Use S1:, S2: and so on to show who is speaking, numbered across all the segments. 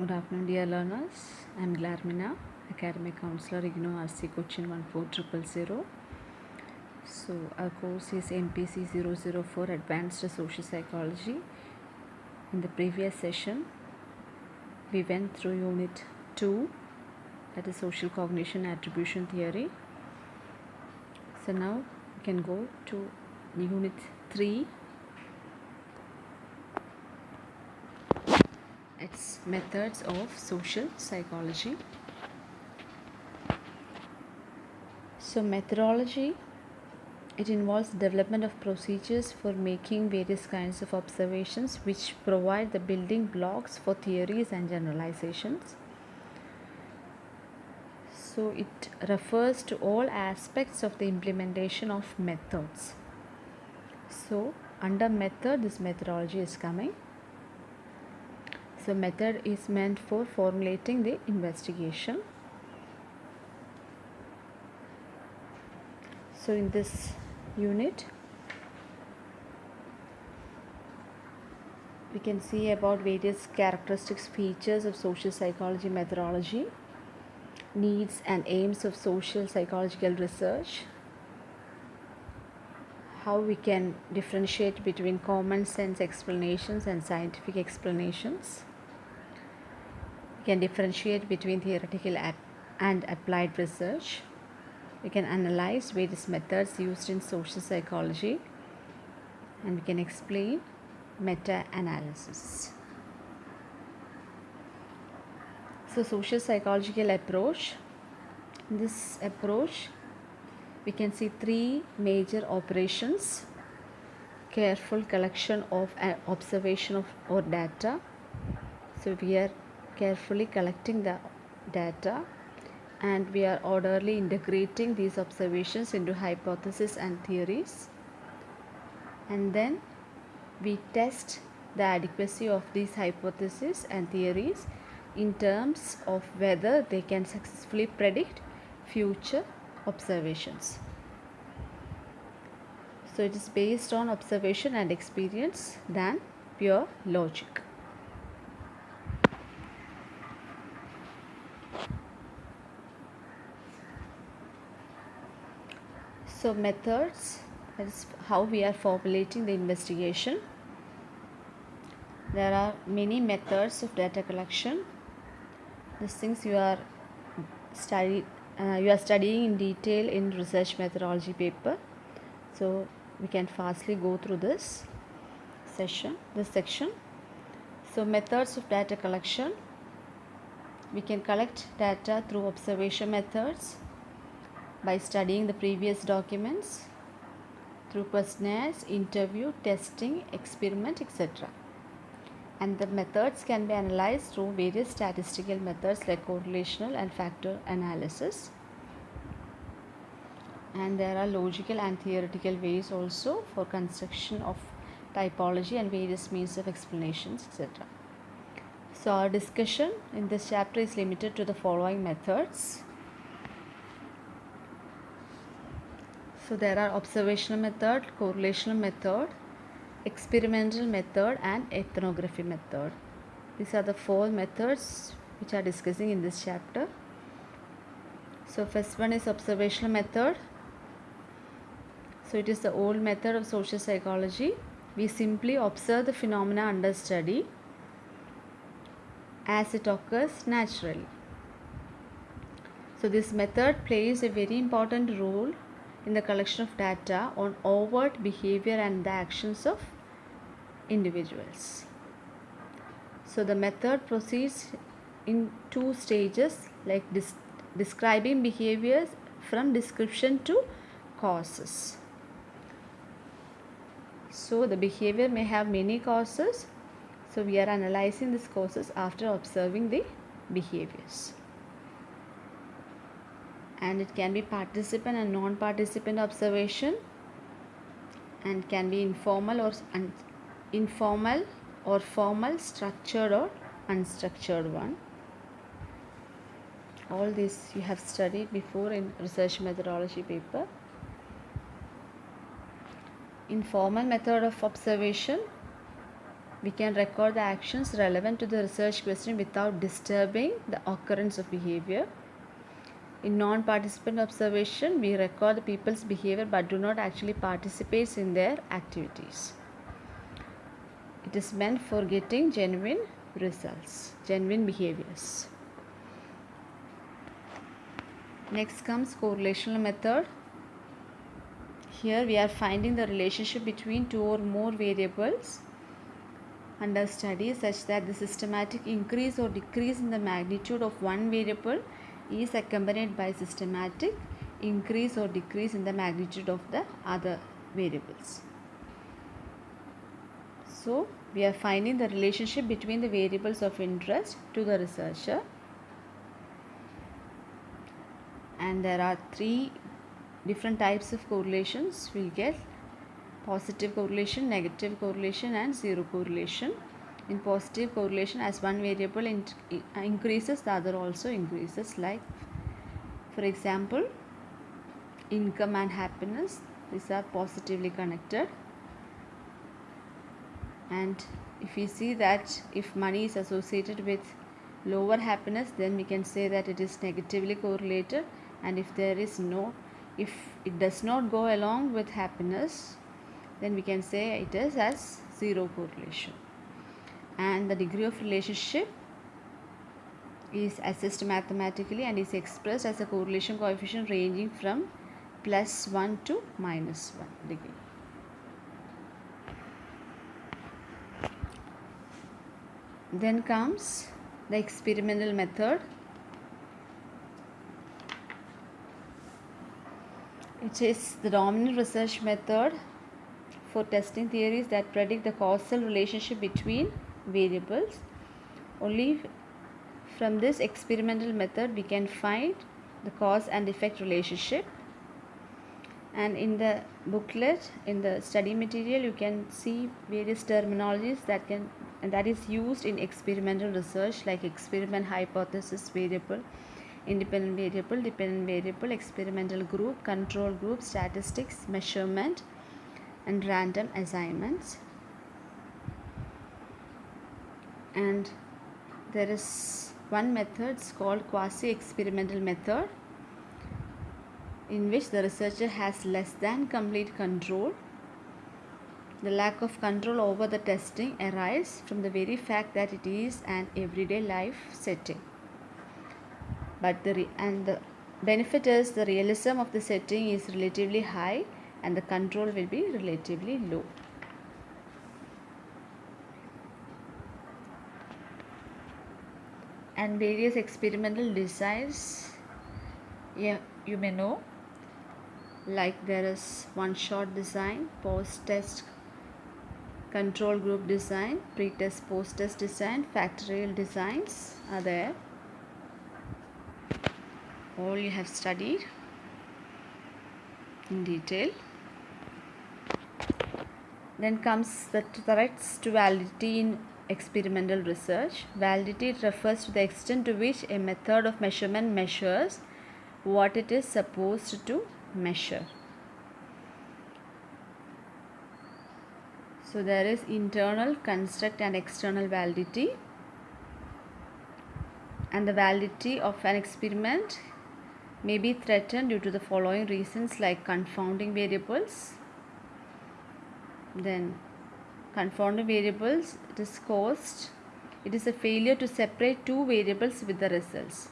S1: Good afternoon, dear learners. I am Glarmina, Academic Counselor, IGNOU RC Cochin 14000. So, our course is MPC 004 Advanced Social Psychology. In the previous session, we went through Unit 2, that is Social Cognition Attribution Theory. So, now we can go to Unit 3 its methods of social psychology. So, methodology it involves development of procedures for making various kinds of observations which provide the building blocks for theories and generalizations. So, it refers to all aspects of the implementation of methods. So, under method, this methodology is coming. So method is meant for formulating the investigation. So in this unit we can see about various characteristics features of social psychology methodology needs and aims of social psychological research how we can differentiate between common sense explanations and scientific explanations can differentiate between theoretical and applied research. We can analyze various methods used in social psychology and we can explain meta analysis. So, social psychological approach. In this approach, we can see three major operations careful collection of uh, observation of or data. So, we are carefully collecting the data and we are orderly integrating these observations into hypotheses and theories and then we test the adequacy of these hypotheses and theories in terms of whether they can successfully predict future observations. So it is based on observation and experience than pure logic. So methods is how we are formulating the investigation. There are many methods of data collection. These things you are study uh, you are studying in detail in research methodology paper. So we can fastly go through this session, this section. So methods of data collection. We can collect data through observation methods by studying the previous documents through questionnaires, interview, testing, experiment, etc. And the methods can be analyzed through various statistical methods like correlational and factor analysis. And there are logical and theoretical ways also for construction of typology and various means of explanations, etc. So, our discussion in this chapter is limited to the following methods So there are observational method, correlational method, experimental method and ethnography method. These are the four methods which are discussing in this chapter. So first one is observational method. So it is the old method of social psychology. We simply observe the phenomena under study as it occurs naturally. So this method plays a very important role in the collection of data on overt behavior and the actions of individuals. So the method proceeds in two stages like describing behaviors from description to causes. So the behavior may have many causes. So we are analyzing these causes after observing the behaviors and it can be participant and non-participant observation and can be informal or informal or formal structured or unstructured one. All this you have studied before in research methodology paper. Informal method of observation. We can record the actions relevant to the research question without disturbing the occurrence of behavior. In non-participant observation, we record the people's behavior but do not actually participate in their activities. It is meant for getting genuine results, genuine behaviors. Next comes correlational method. Here we are finding the relationship between two or more variables under study such that the systematic increase or decrease in the magnitude of one variable is accompanied by systematic increase or decrease in the magnitude of the other variables. So, we are finding the relationship between the variables of interest to the researcher and there are three different types of correlations we get positive correlation, negative correlation and zero correlation. In positive correlation as one variable in uh, increases the other also increases like for example income and happiness these are positively connected. And if we see that if money is associated with lower happiness then we can say that it is negatively correlated. And if there is no if it does not go along with happiness then we can say it is as zero correlation and the degree of relationship is assessed mathematically and is expressed as a correlation coefficient ranging from plus 1 to minus 1 degree. Then comes the experimental method. It is the dominant research method for testing theories that predict the causal relationship between variables. Only from this experimental method we can find the cause and effect relationship and in the booklet in the study material you can see various terminologies that can and that is used in experimental research like experiment hypothesis variable independent variable dependent variable experimental group control group statistics measurement and random assignments and there is one method called quasi experimental method in which the researcher has less than complete control the lack of control over the testing arises from the very fact that it is an everyday life setting but the and the benefit is the realism of the setting is relatively high and the control will be relatively low. And various experimental designs yeah, you may know like there is one shot design, post test control group design, pre-test post-test design, factorial designs are there. All you have studied in detail. Then comes the threats to validity in experimental research. Validity refers to the extent to which a method of measurement measures what it is supposed to measure. So there is internal construct and external validity and the validity of an experiment may be threatened due to the following reasons like confounding variables then confounding variables it is caused it is a failure to separate two variables with the results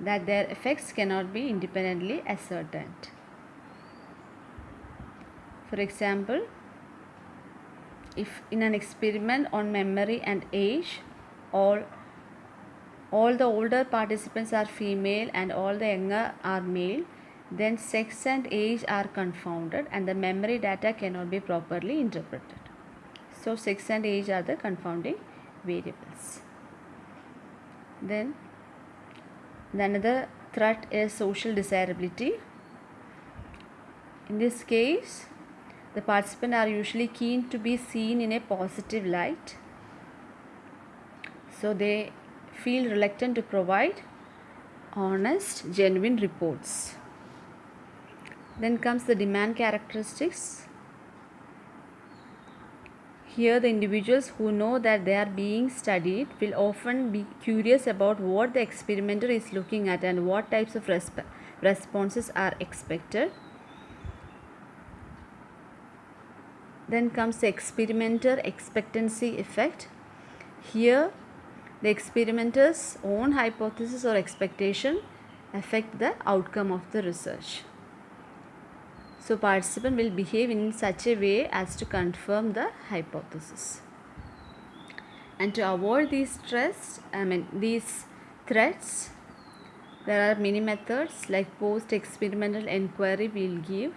S1: that their effects cannot be independently ascertained for example if in an experiment on memory and age all all the older participants are female and all the younger are male then sex and age are confounded and the memory data cannot be properly interpreted. So sex and age are the confounding variables. Then another threat is social desirability. In this case, the participants are usually keen to be seen in a positive light. So they feel reluctant to provide honest, genuine reports. Then comes the demand characteristics. Here, the individuals who know that they are being studied will often be curious about what the experimenter is looking at and what types of resp- responses are expected. Then comes the experimenter expectancy effect. Here, the experimenter's own hypothesis or expectation affect the outcome of the research. So participant will behave in such a way as to confirm the hypothesis. And to avoid these stress, I mean these threats, there are many methods like post experimental inquiry will give.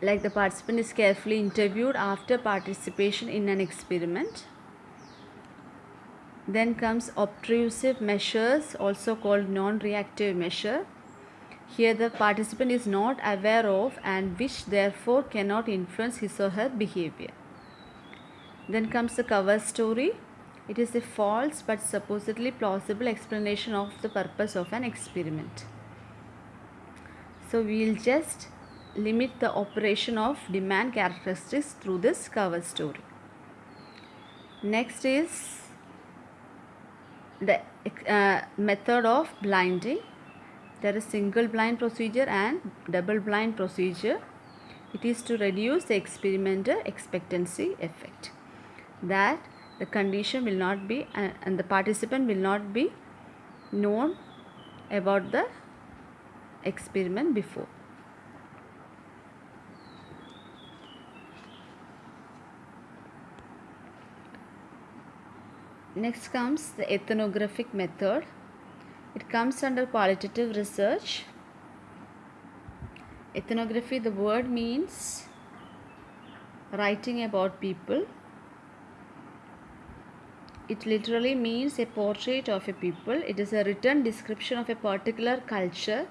S1: Like the participant is carefully interviewed after participation in an experiment. Then comes obtrusive measures, also called non reactive measure here the participant is not aware of and which therefore cannot influence his or her behavior. Then comes the cover story. It is a false but supposedly plausible explanation of the purpose of an experiment. So we will just limit the operation of demand characteristics through this cover story. Next is the uh, method of blinding there is single blind procedure and double blind procedure. It is to reduce the experimenter expectancy effect. That the condition will not be uh, and the participant will not be known about the experiment before. Next comes the ethnographic method it comes under qualitative research. Ethnography, the word means writing about people. It literally means a portrait of a people. It is a written description of a particular culture,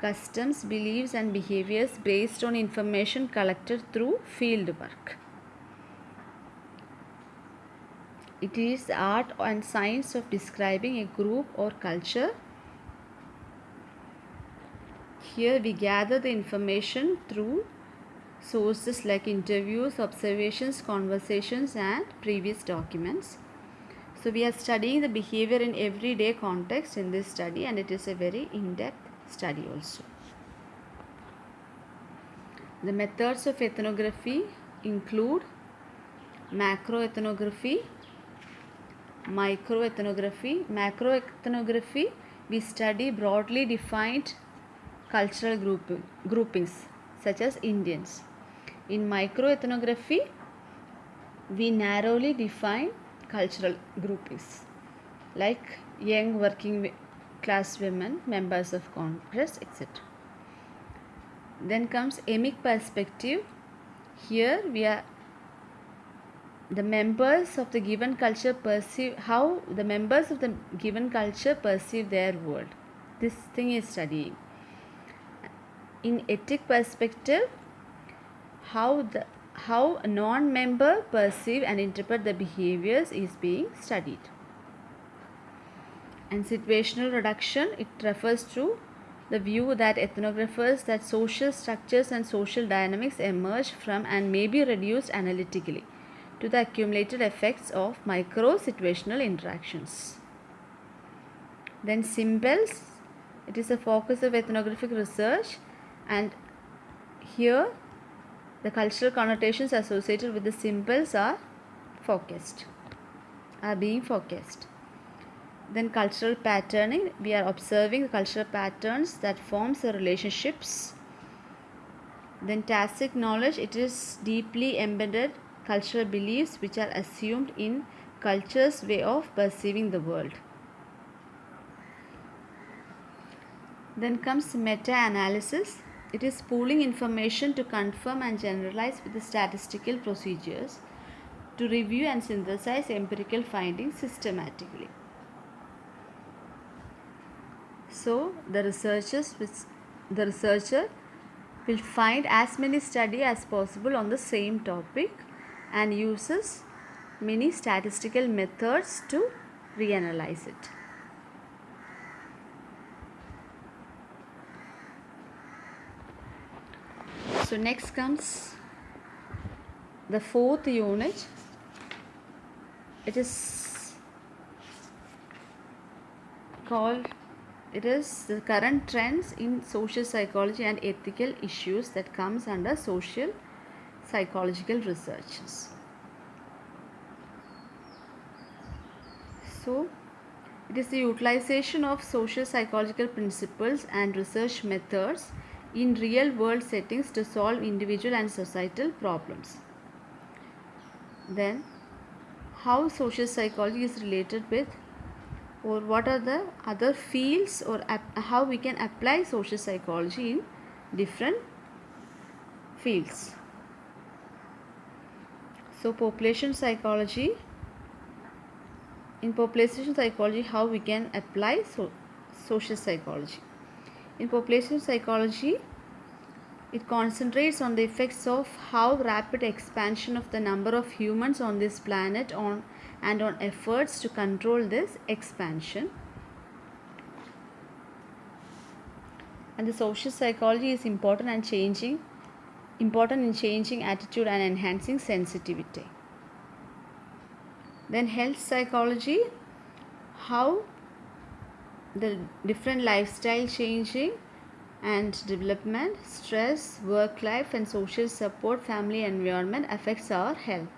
S1: customs, beliefs, and behaviors based on information collected through field work. It is art and science of describing a group or culture. Here we gather the information through sources like interviews, observations, conversations and previous documents. So we are studying the behavior in everyday context in this study and it is a very in-depth study also. The methods of ethnography include macroethnography, microethnography. Macroethnography, we study broadly defined cultural group, groupings such as Indians. In microethnography, we narrowly define cultural groupings like young working class women, members of Congress, etc. Then comes emic perspective. Here we are the members of the given culture perceive how the members of the given culture perceive their world. This thing is studying. In etic perspective how the how a non-member perceive and interpret the behaviors is being studied. And situational reduction it refers to the view that ethnographers that social structures and social dynamics emerge from and may be reduced analytically to the accumulated effects of micro situational interactions. Then symbols, it is a focus of ethnographic research and here the cultural connotations associated with the symbols are focused, are being focused. Then cultural patterning, we are observing the cultural patterns that forms the relationships. Then tacit knowledge, it is deeply embedded cultural beliefs which are assumed in culture's way of perceiving the world. Then comes meta-analysis. It is pooling information to confirm and generalize with the statistical procedures to review and synthesize empirical findings systematically. So the researchers the researcher will find as many study as possible on the same topic and uses many statistical methods to reanalyze it. So next comes the fourth unit it is called it is the current trends in social psychology and ethical issues that comes under social psychological researches. So it is the utilization of social psychological principles and research methods in real world settings to solve individual and societal problems. Then how social psychology is related with or what are the other fields or how we can apply social psychology in different fields so population psychology. In population psychology how we can apply so, social psychology. In population psychology it concentrates on the effects of how rapid expansion of the number of humans on this planet on and on efforts to control this expansion. And the social psychology is important and changing important in changing attitude and enhancing sensitivity. Then health psychology how the different lifestyle changing and development, stress, work life and social support, family environment affects our health.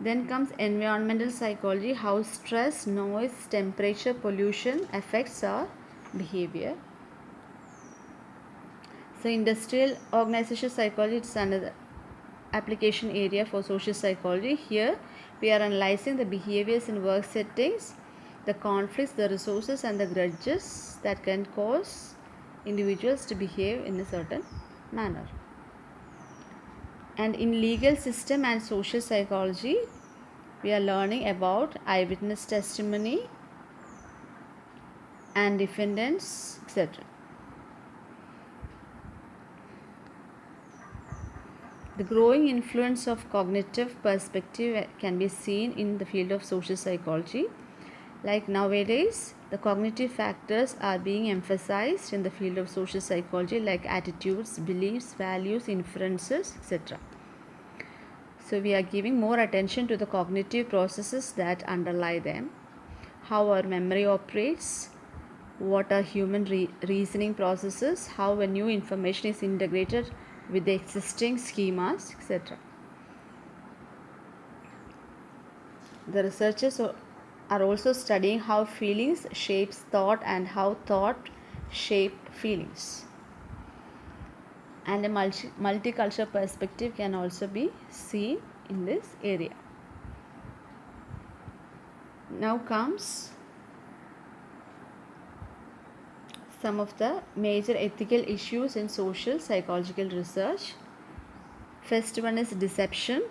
S1: Then comes environmental psychology, how stress, noise, temperature, pollution affects our behavior. So industrial organization psychology is another application area for social psychology. Here we are analyzing the behaviors in work settings, the conflicts, the resources and the grudges that can cause individuals to behave in a certain manner. And in legal system and social psychology, we are learning about eyewitness testimony and defendants, etc. The growing influence of cognitive perspective can be seen in the field of social psychology. Like nowadays, the cognitive factors are being emphasized in the field of social psychology like attitudes, beliefs, values, inferences, etc. So we are giving more attention to the cognitive processes that underlie them, how our memory operates, what are human re reasoning processes, how a new information is integrated with the existing schemas, etc. The researchers are also studying how feelings shapes thought and how thought shape feelings and a multi multicultural perspective can also be seen in this area now comes some of the major ethical issues in social psychological research. First one is deception.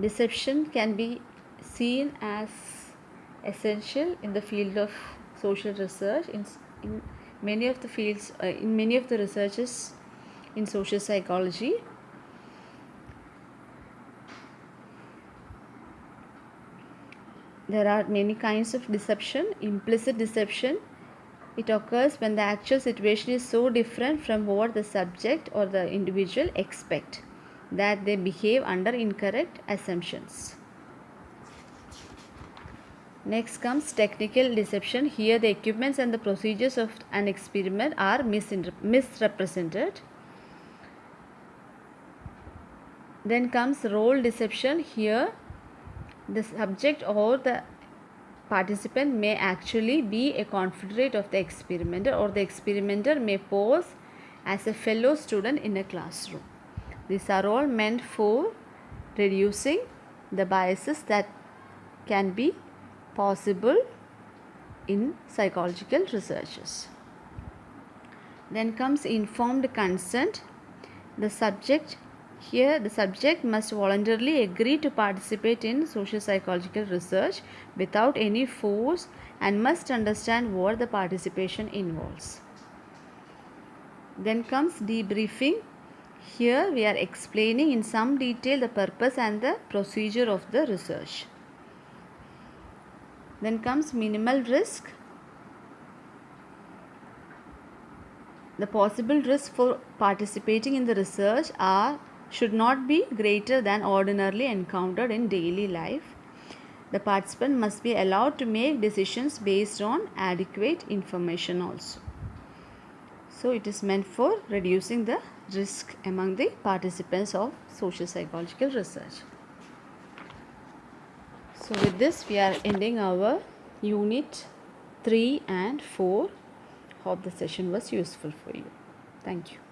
S1: Deception can be seen as essential in the field of social research. In, in many of the fields uh, in many of the researches in social psychology there are many kinds of deception implicit deception it occurs when the actual situation is so different from what the subject or the individual expect that they behave under incorrect assumptions. Next comes technical deception. Here the equipments and the procedures of an experiment are misrepresented. Then comes role deception. Here the subject or the participant may actually be a confederate of the experimenter or the experimenter may pose as a fellow student in a classroom. These are all meant for reducing the biases that can be possible in psychological researches. Then comes informed consent. The subject here the subject must voluntarily agree to participate in social psychological research without any force and must understand what the participation involves. Then comes debriefing. Here we are explaining in some detail the purpose and the procedure of the research. Then comes minimal risk. the possible risks for participating in the research are should not be greater than ordinarily encountered in daily life. The participant must be allowed to make decisions based on adequate information also. So it is meant for reducing the risk among the participants of social psychological research. So with this we are ending our unit 3 and 4. Hope the session was useful for you. Thank you.